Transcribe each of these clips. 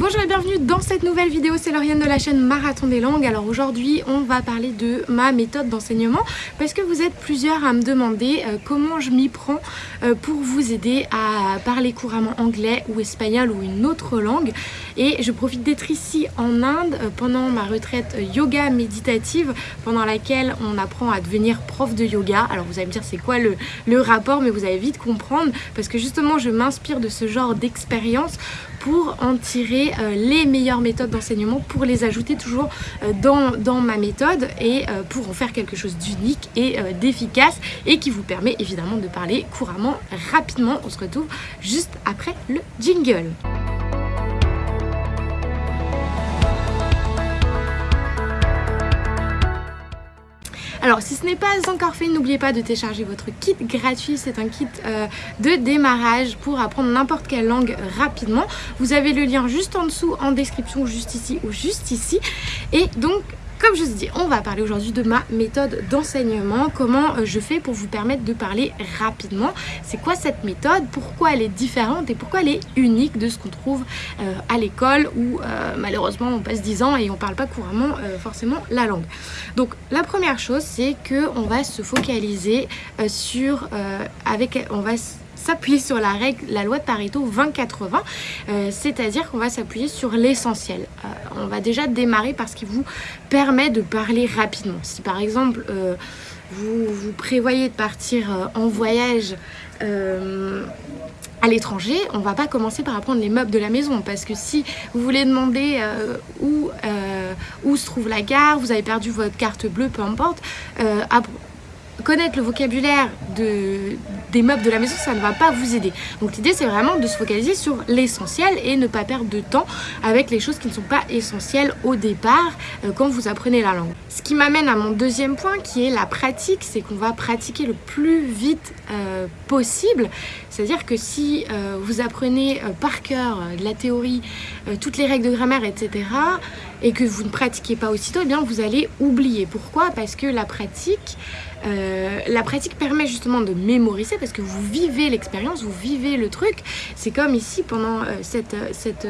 bonjour et bienvenue dans cette nouvelle vidéo, c'est Lauriane de la chaîne Marathon des langues. Alors aujourd'hui on va parler de ma méthode d'enseignement parce que vous êtes plusieurs à me demander euh, comment je m'y prends euh, pour vous aider à parler couramment anglais ou espagnol ou une autre langue. Et je profite d'être ici en Inde euh, pendant ma retraite yoga méditative pendant laquelle on apprend à devenir prof de yoga. Alors vous allez me dire c'est quoi le, le rapport mais vous allez vite comprendre parce que justement je m'inspire de ce genre d'expérience pour en tirer euh, les meilleures méthodes d'enseignement, pour les ajouter toujours euh, dans, dans, ma méthode et euh, pour en faire quelque chose d'unique et d'efficace et qui vous permet évidemment de parler couramment, rapidement. On se retrouve juste après le jingle. Alors si ce n'est pas encore fait, n'oubliez pas de télécharger votre kit gratuit. C'est un kit euh, de démarrage pour apprendre n'importe quelle langue rapidement. Vous avez le lien juste en dessous en description, juste ici ou juste ici. Et donc comme je vous dis, on va parler aujourd'hui de ma méthode d'enseignement, comment euh, je fais pour vous permettre de parler rapidement? C'est quoi cette méthode, pourquoi elle est différente et pourquoi elle est unique de ce qu'on trouve euh, à l'école où euh, malheureusement on passe 10 ans et on parle pas couramment forcément la langue? Donc la première chose c'est qu'on va se focaliser sur, avec, on va s'appuyer sur la règle, la loi de Pareto 20-80, euh, c'est-à-dire qu'on va s'appuyer sur l'essentiel. Euh, on va déjà démarrer par ce qui vous permet de parler rapidement. Si par exemple euh, vous, prévoyez de partir en voyage à l'étranger, on va pas commencer par apprendre les meubles de la maison parce que si vous voulez demander où se trouve la gare, vous avez perdu votre carte bleue, peu importe, connaître le vocabulaire de, des meubles de la maison, ça ne va pas vous aider. Donc l'idée, c'est vraiment de se focaliser sur l'essentiel et ne pas perdre de temps avec les choses qui ne sont pas essentielles au départ euh, quand vous apprenez la langue. Ce qui m'amène à mon deuxième point qui est la pratique, c'est qu'on va pratiquer le plus vite euh, possible. C'est-à-dire que si euh, vous apprenez par cœur de la théorie, toutes les règles de grammaire, etc., et que vous ne pratiquez pas aussitôt, eh bien vous allez oublier. Pourquoi? Parce que la pratique, euh, la pratique permet justement de mémoriser parce que vous vivez l'expérience, vous vivez le truc. C'est comme ici pendant euh, cette, euh, cette,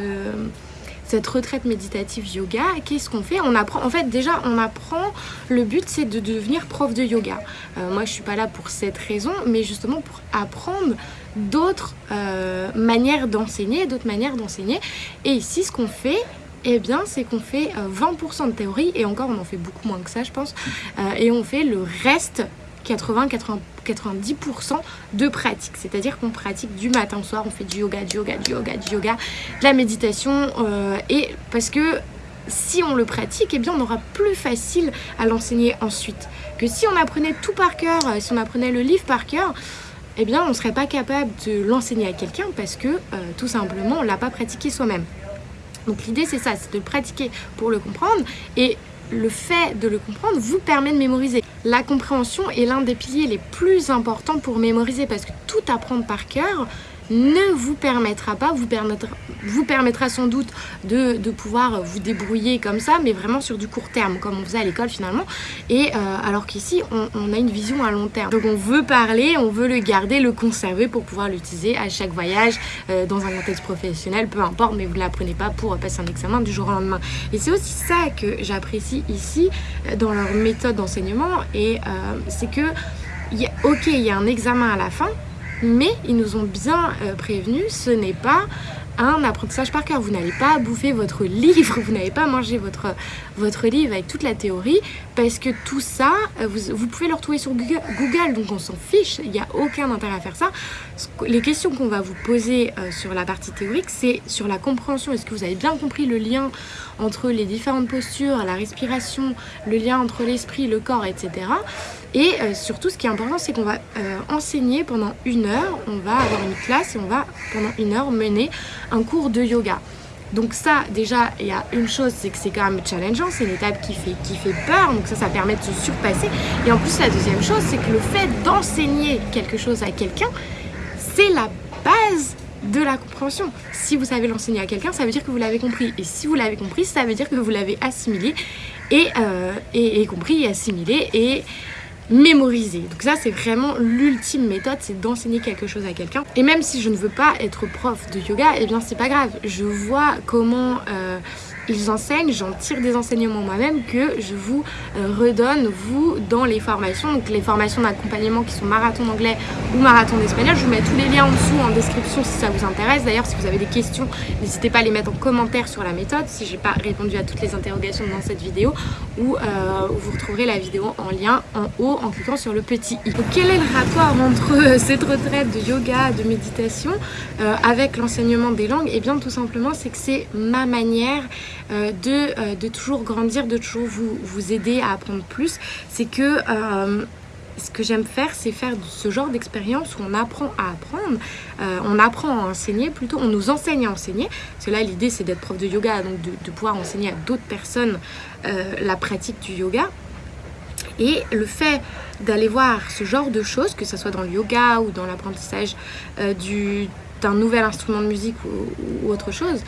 cette retraite méditative yoga, qu'est-ce qu'on fait? On apprend, en fait déjà on apprend, le but c'est de devenir prof de yoga. moi je suis pas là pour cette raison, mais justement pour apprendre d'autres manières d'enseigner, d'autres manières d'enseigner. Et ici ce qu'on fait, eh bien, c'est qu'on fait 20% euh, de théorie, et encore, on en fait beaucoup moins que ça, je pense, euh, et on fait le reste 80-90% de pratique. C'est-à-dire qu'on pratique du matin au soir, on fait du yoga, du yoga, du yoga, du yoga, de la méditation, euh, et parce que si on le pratique, eh bien on aura plus facile à l'enseigner ensuite. Que si on apprenait tout par cœur, si on apprenait le livre par cœur, eh bien on ne serait pas capable de l'enseigner à quelqu'un parce que tout simplement on ne l'a pas pratiqué soi-même. Donc l'idée c'est ça, c'est de pratiquer pour le comprendre et le fait de le comprendre vous permet de mémoriser. La compréhension est l'un des piliers les plus importants pour mémoriser parce que tout apprendre par cœur ne vous permettra pas, vous permettra, vous permettra sans doute de, pouvoir vous débrouiller comme ça, mais vraiment sur du court terme, comme on faisait à l'école finalement. Et euh, alors qu'ici, on, a une vision à long terme. Donc on veut parler, on veut le garder, le conserver pour pouvoir l'utiliser à chaque voyage, euh, dans un contexte professionnel, peu importe, mais vous ne l'apprenez pas pour passer un examen du jour au lendemain. Et c'est aussi ça que j'apprécie ici, euh, dans leur méthode d'enseignement, et c'est que, ok, il y a un examen à la fin, mais ils nous ont bien euh, prévenu, ce n'est pas un apprentissage par cœur. Vous n'allez pas bouffer votre livre, vous n'allez pas manger votre, votre livre avec toute la théorie, parce que tout ça, euh, vous, pouvez le retrouver sur Google, donc on s'en fiche, il n'y a aucun intérêt à faire ça. Les questions qu'on va vous poser euh, sur la partie théorique, c'est sur la compréhension. Est-ce que vous avez bien compris le lien entre les différentes postures, la respiration, le lien entre l'esprit, le corps, etc. Et euh, surtout, ce qui est important, c'est qu'on va enseigner pendant une heure, on va avoir une classe et on va pendant une heure mener un cours de yoga. Donc ça, déjà, il y a une chose, c'est que c'est quand même challengeant, c'est une étape qui fait, qui fait peur, donc ça, ça permet de se surpasser. Et en plus, la deuxième chose, c'est que le fait d'enseigner quelque chose à quelqu'un, c'est la base de la compréhension. Si vous savez l'enseigner à quelqu'un, ça veut dire que vous l'avez compris. Et si vous l'avez compris, ça veut dire que vous l'avez assimilé et, euh, et, compris et assimilé. Mémoriser. Donc ça c'est vraiment l'ultime méthode, c'est d'enseigner quelque chose à quelqu'un. Et même si je ne veux pas être prof de yoga, eh bien c'est pas grave. Je vois comment euh, ils enseignent, j'en tire des enseignements moi-même que je vous euh, redonne, vous, dans les formations. Donc les formations d'accompagnement qui sont marathon d'anglais ou marathon d'espagnol. Je vous mets tous les liens en dessous en description si ça vous intéresse. D'ailleurs, si vous avez des questions, n'hésitez pas à les mettre en commentaire sur la méthode si j'ai pas répondu à toutes les interrogations dans cette vidéo ou euh, vous retrouverez la vidéo en lien en haut en cliquant sur le petit i. Donc quel est le rapport entre euh, cette retraite de yoga, de méditation avec l'enseignement des langues? Et eh bien tout simplement c'est que c'est ma manière euh, de, euh, de, toujours grandir, de toujours vous, aider à apprendre plus. C'est que euh, ce que j'aime faire, c'est faire ce genre d'expérience où on apprend à apprendre, on apprend à enseigner, plutôt on nous enseigne à enseigner. Parce que là, l'idée, c'est d'être prof de yoga, donc de, de pouvoir enseigner à d'autres personnes la pratique du yoga. Et le fait d'aller voir ce genre de choses, que ce soit dans le yoga ou dans l'apprentissage d'un nouvel instrument de musique ou, autre chose,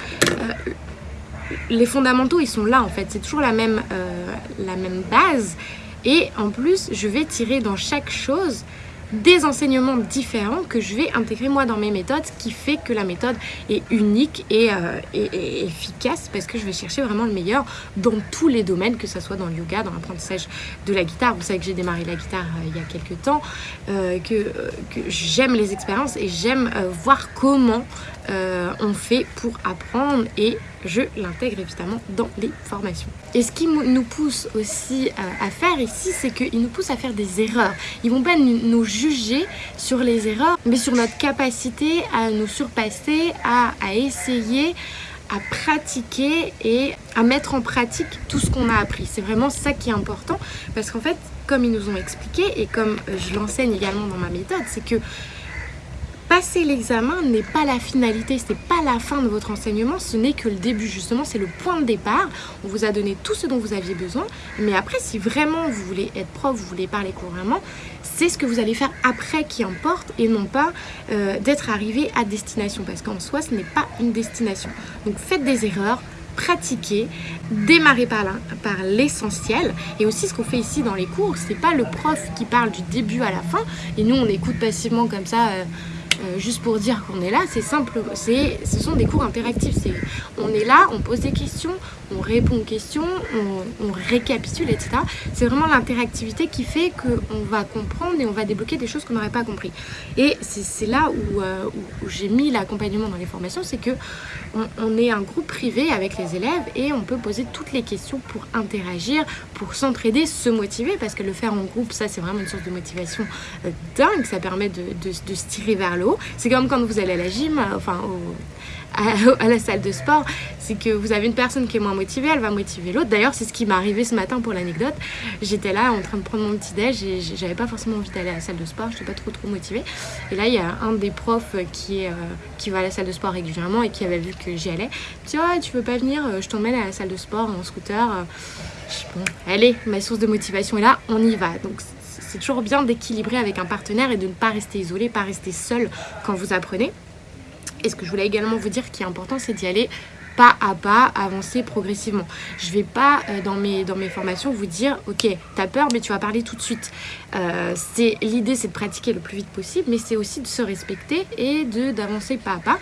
les fondamentaux, ils sont là en fait. C'est toujours la même, euh, la même base. Et en plus, je vais tirer dans chaque chose des enseignements différents que je vais intégrer moi dans mes méthodes, ce qui fait que la méthode est unique et, euh, efficace parce que je vais chercher vraiment le meilleur dans tous les domaines, que ce soit dans le yoga, dans l'apprentissage de la guitare. Vous savez que j'ai démarré la guitare euh, il y a quelques temps, que, que j'aime les expériences et j'aime voir comment on fait pour apprendre et je l'intègre évidemment dans les formations. Et ce qui nous pousse aussi euh, à faire ici, c'est qu'ils nous poussent à faire des erreurs. Ils vont pas nous juger sur les erreurs, mais sur notre capacité à nous surpasser, à, essayer à pratiquer et à mettre en pratique tout ce qu'on a appris. C'est vraiment ça qui est important parce qu'en fait, comme ils nous ont expliqué et comme je l'enseigne également dans ma méthode, c'est que passer l'examen n'est pas la finalité, ce n'est pas la fin de votre enseignement, ce n'est que le début. Justement, c'est le point de départ. On vous a donné tout ce dont vous aviez besoin, mais après si vraiment vous voulez être prof, vous voulez parler couramment, c'est ce que vous allez faire après qui importe et non pas euh, d'être arrivé à destination. Parce qu'en soi ce n'est pas une destination. Donc faites des erreurs, pratiquer, démarrer par l'essentiel. Et aussi ce qu'on fait ici dans les cours, c'est pas le prof qui parle du début à la fin. Et nous on écoute passivement comme ça euh, euh, juste pour dire qu'on est là, c'est simple, ce sont des cours interactifs. on est là, on pose des questions, on répond aux questions, on, récapitule, etc. C'est vraiment l'interactivité qui fait qu'on va comprendre et on va débloquer des choses qu'on n'aurait pas compris. Et c'est là euh, où, j'ai mis l'accompagnement dans les formations, c'est que on, est un groupe privé avec les élèves et on peut poser toutes les questions pour interagir, pour s'entraider, se motiver, parce que le faire en groupe, ça c'est vraiment une source de motivation euh, dingue, ça permet de, de se tirer vers le haut. C'est comme quand vous allez à la gym, euh, enfin à, la salle de sport, c'est que vous avez une personne qui est moins motivée, elle va motiver l'autre. D'ailleurs, c'est ce qui m'est arrivé ce matin pour l'anecdote. J'étais là en train de prendre mon petit déj et j'avais pas forcément envie d'aller à la salle de sport, j'étais pas trop trop motivée. Et là, il y a un des profs qui, euh, va à la salle de sport régulièrement et qui avait vu que j'y allais. Dit, tu veux pas venir? Je t'emmène à la salle de sport en scooter. Bon, allez, ma source de motivation est là, on y va. Donc c'est toujours bien d'équilibrer avec un partenaire et de ne pas rester isolé, pas rester seul quand vous apprenez. Et ce que je voulais également vous dire qui est important, c'est d'y aller pas à pas, avancer progressivement. Je vais pas euh, dans, mes, dans mes formations vous dire ok, t'as peur mais tu vas parler tout de suite. Euh, L'idée c'est de pratiquer le plus vite possible mais c'est aussi de se respecter et d'avancer pas à pas.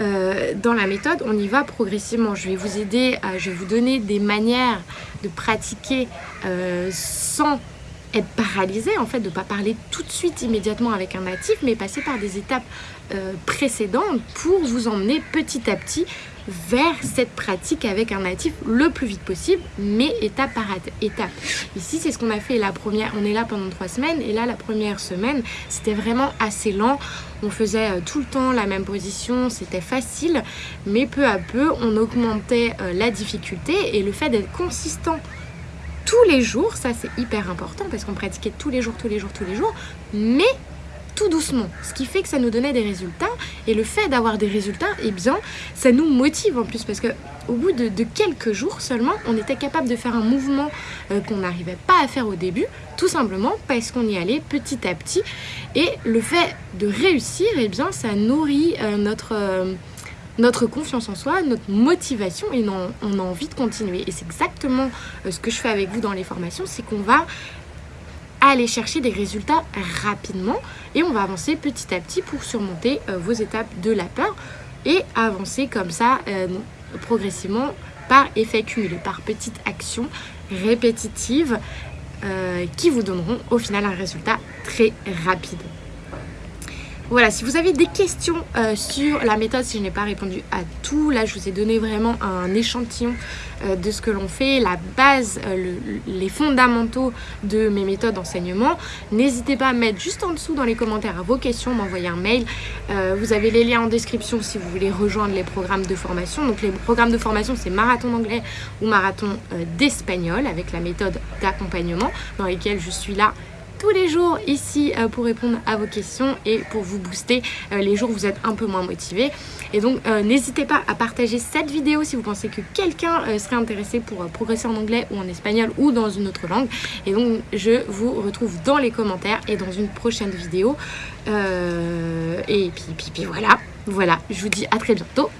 Euh, dans la méthode, on y va progressivement. Je vais vous aider, je vais vous donner des manières de pratiquer sans être paralysé en fait de ne pas parler tout de suite immédiatement avec un natif mais passer par des étapes euh, précédentes pour vous emmener petit à petit vers cette pratique avec un natif le plus vite possible mais étape par étape. Ici c'est ce qu'on a fait la première on est là pendant trois semaines et là la première semaine c'était vraiment assez lent. On faisait euh, tout le temps la même position c'était facile mais peu à peu on augmentait euh, la difficulté et le fait d'être consistant tous les jours, ça c'est hyper important parce qu'on pratiquait tous les jours, tous les jours, tous les jours, mais tout doucement, ce qui fait que ça nous donnait des résultats et le fait d'avoir des résultats, eh bien, ça nous motive en plus parce que au bout de, quelques jours seulement, on était capable de faire un mouvement euh, qu'on n'arrivait pas à faire au début, tout simplement parce qu'on y allait petit à petit. Et le fait de réussir, eh bien, ça nourrit euh, notre... Euh, notre confiance en soi, notre motivation et on, a envie de continuer. Et c'est exactement euh, ce que je fais avec vous dans les formations, c'est qu'on va aller chercher des résultats rapidement et on va avancer petit à petit pour surmonter euh, vos étapes de la peur et avancer comme ça euh, progressivement par effet cumulé, par petites actions répétitives qui vous donneront au final un résultat très rapide. Voilà, si vous avez des questions euh, sur la méthode, si je n'ai pas répondu à tout, là je vous ai donné vraiment un échantillon euh, de ce que l'on fait, la base, euh, les fondamentaux de mes méthodes d'enseignement. N'hésitez pas à mettre juste en dessous dans les commentaires vos questions, m'envoyer un mail. vous avez les liens en description si vous voulez rejoindre les programmes de formation. Donc les programmes de formation, c'est marathon d'anglais ou marathon d'espagnol avec la méthode d'accompagnement dans lesquels je suis là tous les jours ici euh, pour répondre à vos questions et pour vous booster euh, les jours où vous êtes un peu moins motivé. Et donc euh, n'hésitez pas à partager cette vidéo si vous pensez que quelqu'un serait intéressé pour progresser en anglais ou en espagnol ou dans une autre langue. Et donc je vous retrouve dans les commentaires et dans une prochaine vidéo. et puis, puis, puis voilà, voilà, je vous dis à très bientôt.